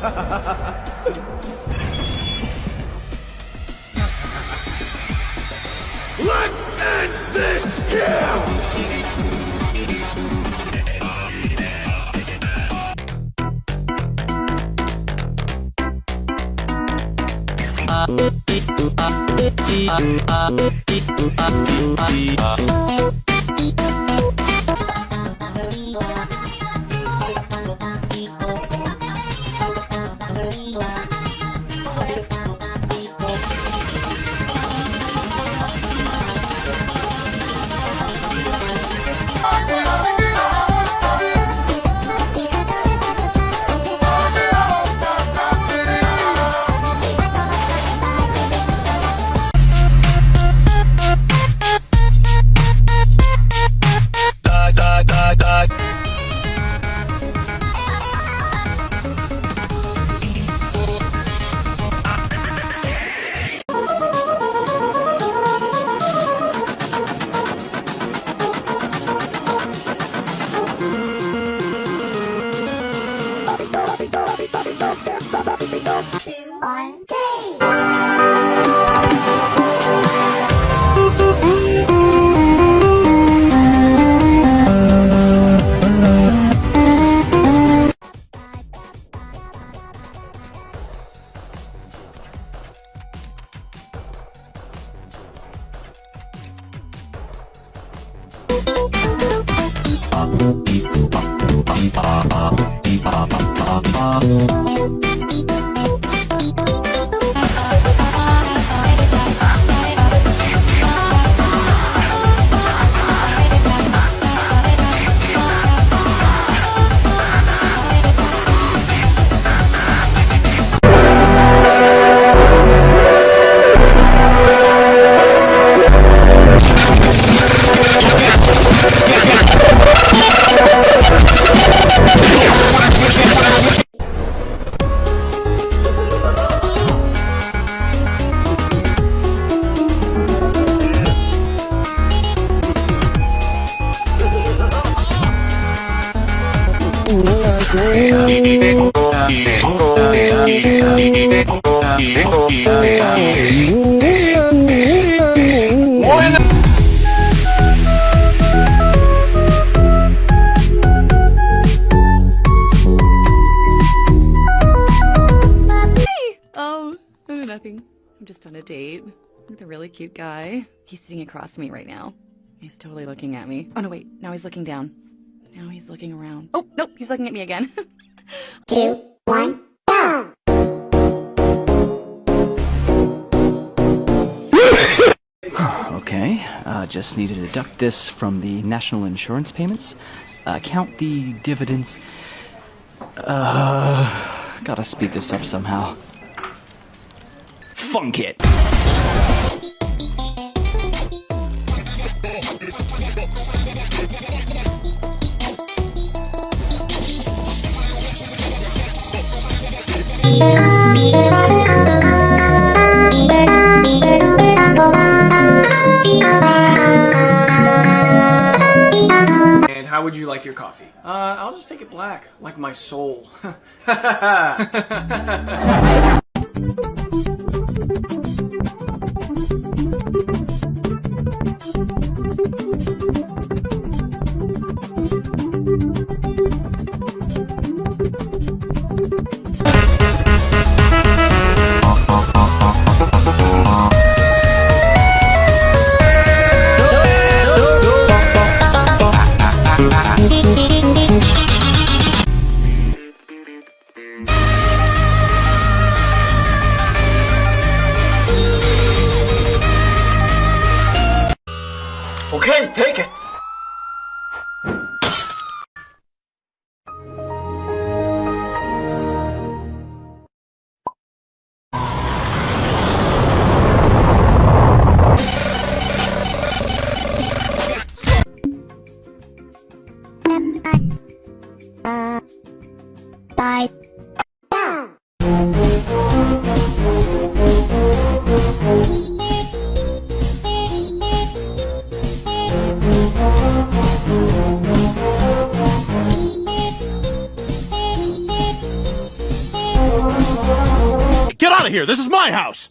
Let's end this here! Uh, Oh, oh, nothing. I'm just on a date with a really cute guy. He's sitting across from me right now. He's totally looking at me. Oh no, wait. Now he's looking down. Now he's looking around. Oh, nope. He's looking at me again. Two, one, go! Okay, uh, just need to deduct this from the national insurance payments. Uh, count the dividends. Uh, gotta speed this up somehow. Funk it! And how would you like your coffee? Uh, I'll just take it black, like my soul. okay, take it. Bye. Here! This is my house!